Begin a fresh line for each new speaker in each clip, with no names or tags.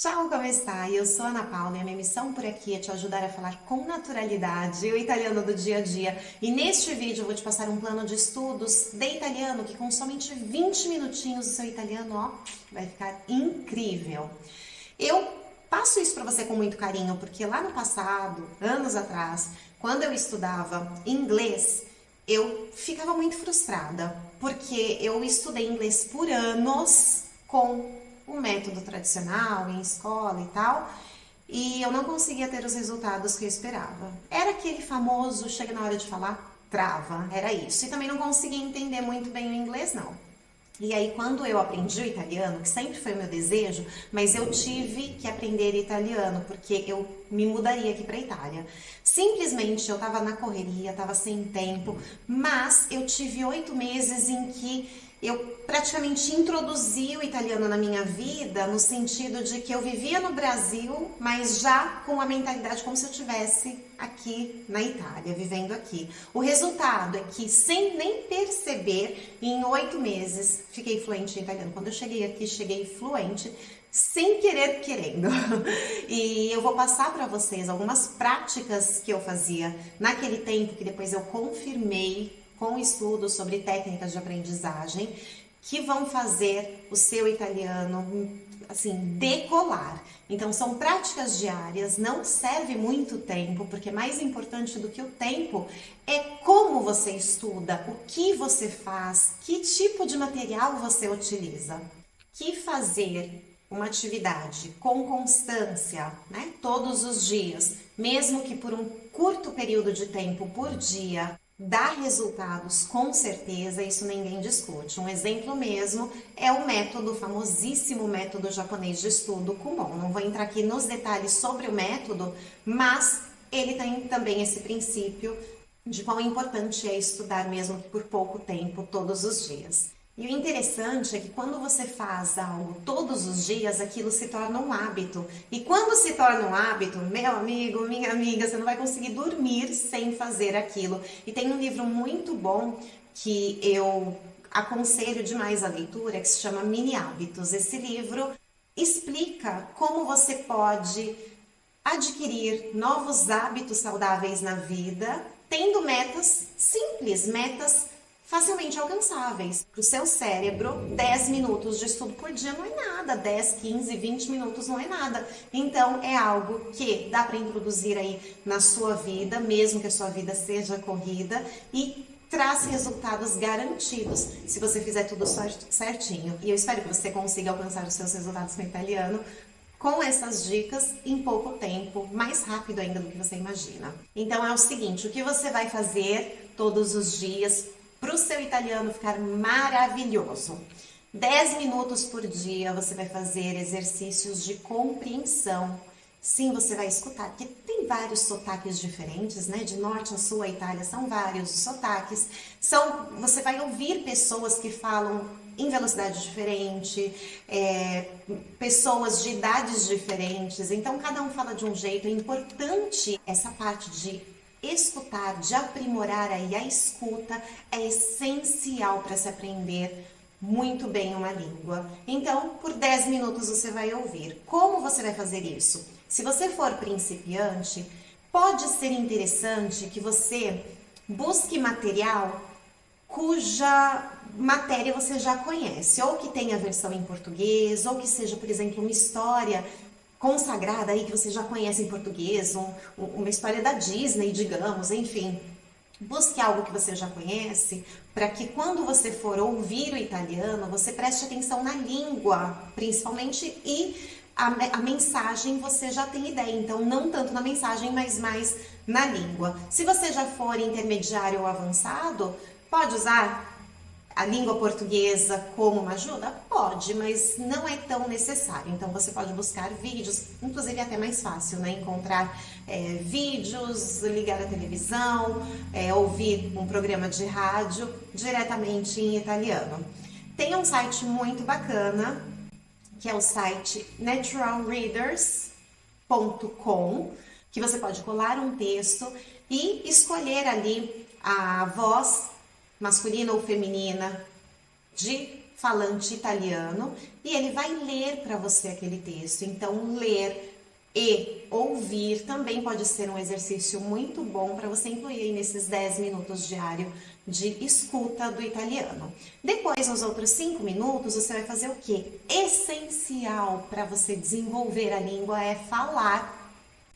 Ciao, como está? Eu sou Ana Paula e a minha missão por aqui é te ajudar a falar com naturalidade o italiano do dia a dia. E neste vídeo eu vou te passar um plano de estudos de italiano que com somente 20 minutinhos o seu italiano ó, vai ficar incrível. Eu passo isso para você com muito carinho porque lá no passado, anos atrás, quando eu estudava inglês, eu ficava muito frustrada porque eu estudei inglês por anos com o método tradicional, em escola e tal, e eu não conseguia ter os resultados que eu esperava. Era aquele famoso, chega na hora de falar, trava, era isso. E também não conseguia entender muito bem o inglês, não. E aí, quando eu aprendi o italiano, que sempre foi meu desejo, mas eu tive que aprender italiano, porque eu me mudaria aqui para Itália. Simplesmente eu estava na correria, estava sem tempo, mas eu tive oito meses em que eu praticamente introduzi o italiano na minha vida no sentido de que eu vivia no Brasil, mas já com a mentalidade como se eu tivesse aqui na Itália, vivendo aqui. O resultado é que, sem nem perceber, em oito meses fiquei fluente em italiano. Quando eu cheguei aqui, cheguei fluente, sem querer querendo. E eu vou passar para vocês algumas práticas que eu fazia naquele tempo que depois eu confirmei com estudos sobre técnicas de aprendizagem que vão fazer o seu italiano assim decolar. Então são práticas diárias, não serve muito tempo, porque mais importante do que o tempo é como você estuda, o que você faz, que tipo de material você utiliza. Que fazer uma atividade com constância, né, todos os dias, mesmo que por um curto período de tempo por dia, dá resultados com certeza, isso ninguém discute. Um exemplo mesmo é o método, o famosíssimo método japonês de estudo Kumon. Não vou entrar aqui nos detalhes sobre o método, mas ele tem também esse princípio de quão importante é estudar mesmo que por pouco tempo, todos os dias. E o interessante é que quando você faz algo todos os dias, aquilo se torna um hábito. E quando se torna um hábito, meu amigo, minha amiga, você não vai conseguir dormir sem fazer aquilo. E tem um livro muito bom que eu aconselho demais a leitura, que se chama Mini Hábitos. Esse livro explica como você pode adquirir novos hábitos saudáveis na vida, tendo metas simples, metas facilmente alcançáveis. Para o seu cérebro, 10 minutos de estudo por dia não é nada, 10, 15, 20 minutos não é nada. Então, é algo que dá para introduzir aí na sua vida, mesmo que a sua vida seja corrida, e traz resultados garantidos se você fizer tudo certinho. E eu espero que você consiga alcançar os seus resultados com o italiano com essas dicas em pouco tempo, mais rápido ainda do que você imagina. Então é o seguinte, o que você vai fazer todos os dias para o seu italiano ficar maravilhoso. 10 minutos por dia você vai fazer exercícios de compreensão. Sim, você vai escutar, porque tem vários sotaques diferentes, né? De norte a sul a Itália são vários sotaques. São, você vai ouvir pessoas que falam em velocidade diferente, é, pessoas de idades diferentes, então cada um fala de um jeito. É importante essa parte de escutar, de aprimorar aí a escuta é essencial para se aprender muito bem uma língua. Então, por 10 minutos você vai ouvir. Como você vai fazer isso? Se você for principiante, pode ser interessante que você busque material cuja matéria você já conhece, ou que tenha versão em português, ou que seja, por exemplo, uma história consagrada aí que você já conhece em português, um, uma história da Disney, digamos, enfim. Busque algo que você já conhece, para que quando você for ouvir o italiano, você preste atenção na língua, principalmente, e a, a, mensagem você já tem ideia, então não tanto na mensagem, mas mais na língua. Se você já for intermediário ou avançado, pode usar a língua portuguesa como uma ajuda? Pode, mas não é tão necessário. Então você pode buscar vídeos, inclusive é até mais fácil, né? Encontrar é, vídeos, ligar a televisão, é, ouvir um programa de rádio diretamente em italiano. Tem um site muito bacana, que é o site naturalreaders.com, que você pode colar um texto e escolher ali a voz masculina ou feminina, de falante italiano e ele vai ler para você aquele texto. Então, ler e ouvir também pode ser um exercício muito bom para você incluir nesses 10 minutos diário de escuta do italiano. Depois, nos outros 5 minutos, você vai fazer o quê? Essencial para você desenvolver a língua é falar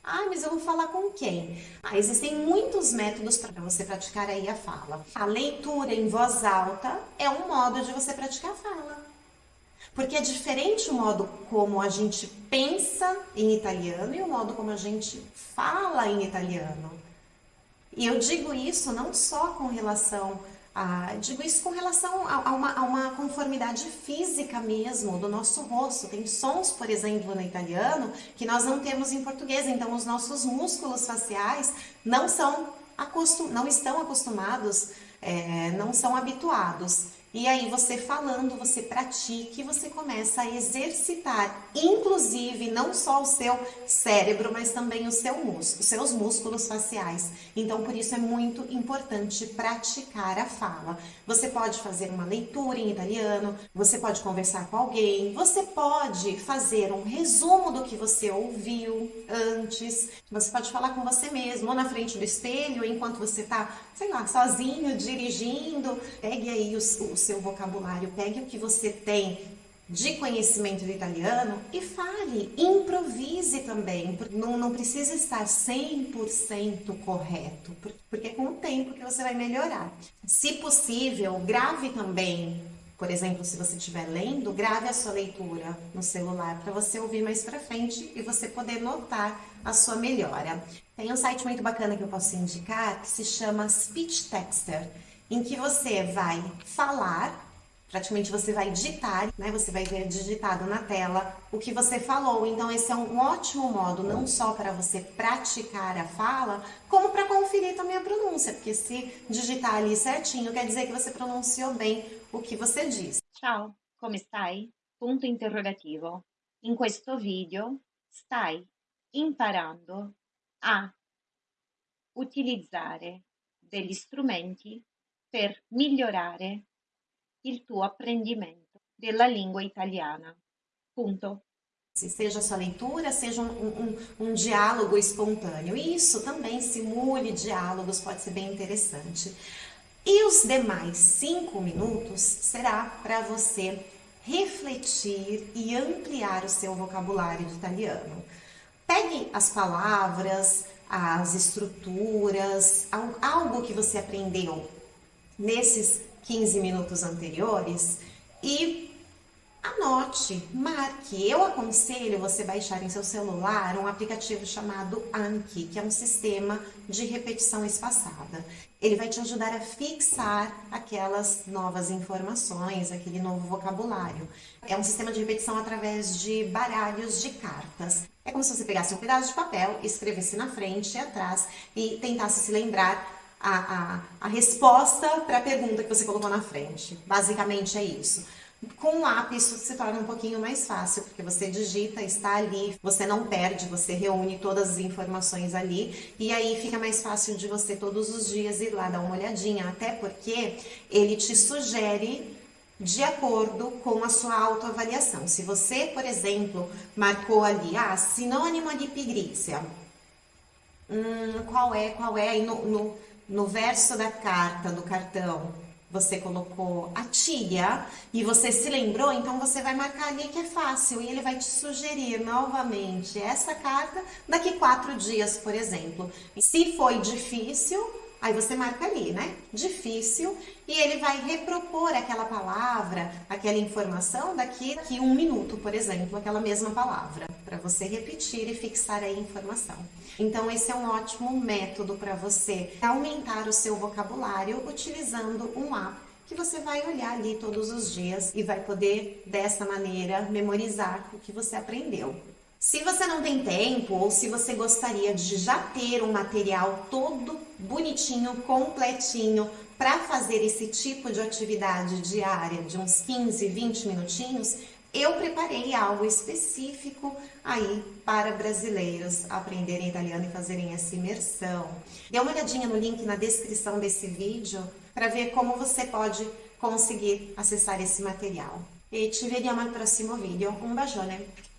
ah, mas eu vou falar com quem? Ah, existem muitos métodos para você praticar aí a fala. A leitura em voz alta é um modo de você praticar a fala. Porque é diferente o modo como a gente pensa em italiano e o modo como a gente fala em italiano. E eu digo isso não só com relação ah, digo isso com relação a, a, uma, a, uma, conformidade física mesmo do nosso rosto. Tem sons, por exemplo, no italiano que nós não temos em português. Então, os nossos músculos faciais não são acostum, não estão acostumados, é, não são habituados. E aí você falando, você pratica e você começa a exercitar, inclusive não só o seu cérebro, mas também o seu músculo, os seus músculos faciais. Então por isso é muito importante praticar a fala. Você pode fazer uma leitura em italiano, você pode conversar com alguém, você pode fazer um resumo do que você ouviu antes, você pode falar com você mesmo, ou na frente do espelho, enquanto você está, sei lá, sozinho, dirigindo, pegue aí os, os seu vocabulário, pegue o que você tem de conhecimento do italiano e fale, improvise também, não, não precisa estar 100% correto, porque é com o tempo que você vai melhorar. Se possível, grave também, por exemplo, se você estiver lendo, grave a sua leitura no celular para você ouvir mais para frente e você poder notar a sua melhora. Tem um site muito bacana que eu posso indicar que se chama Speech Texter em que você vai falar, praticamente você vai digitar, né? Você vai ver digitado na tela o que você falou. Então esse é um ótimo modo, não só para você praticar a fala, como para conferir também a pronúncia, porque se digitar ali certinho, quer dizer que você pronunciou bem o que você disse.
Ciao, come stai? Punto interrogativo. In questo video stai imparando a utilizzare degli strumenti per migliorare il tuo apprendimento della lingua italiana. Punto.
Seja sua leitura, seja um, um, um, diálogo espontâneo. Isso também simule diálogos, pode ser bem interessante. E os demais cinco minutos será para você refletir e ampliar o seu vocabulário de italiano. Pegue as palavras, as estruturas, algo que você aprendeu nesses 15 minutos anteriores e anote, marque. Eu aconselho você baixar em seu celular um aplicativo chamado Anki, que é um sistema de repetição espaçada. Ele vai te ajudar a fixar aquelas novas informações, aquele novo vocabulário. É um sistema de repetição através de baralhos de cartas. É como se você pegasse um pedaço de papel, escrevesse na frente e atrás e tentasse se lembrar a, a, a resposta para a pergunta que você colocou na frente. Basicamente é isso. Com o lápis isso se torna um pouquinho mais fácil, porque você digita, está ali, você não perde, você reúne todas as informações ali, e aí fica mais fácil de você todos os dias ir lá dar uma olhadinha, até porque ele te sugere de acordo com a sua autoavaliação. Se você, por exemplo, marcou ali, ah, sinônimo de pigrícia, hum, qual é, qual é, no, no no verso da carta, do cartão, você colocou a tia e você se lembrou, então você vai marcar ali que é fácil e ele vai te sugerir novamente essa carta daqui quatro dias, por exemplo. Se foi difícil, Aí você marca ali, né? Difícil. E ele vai repropor aquela palavra, aquela informação daqui, daqui um minuto, por exemplo, aquela mesma palavra, para você repetir e fixar a informação. Então, esse é um ótimo método para você aumentar o seu vocabulário utilizando um app que você vai olhar ali todos os dias e vai poder, dessa maneira, memorizar o que você aprendeu. Se você não tem tempo ou se você gostaria de já ter um material todo bonitinho, completinho, para fazer esse tipo de atividade diária de uns 15, 20 minutinhos, eu preparei algo específico aí para brasileiros aprenderem italiano e fazerem essa imersão. Dê uma olhadinha no link na descrição desse vídeo para ver como você pode conseguir acessar esse material. E ci vediamo al prossimo video. Un bacione!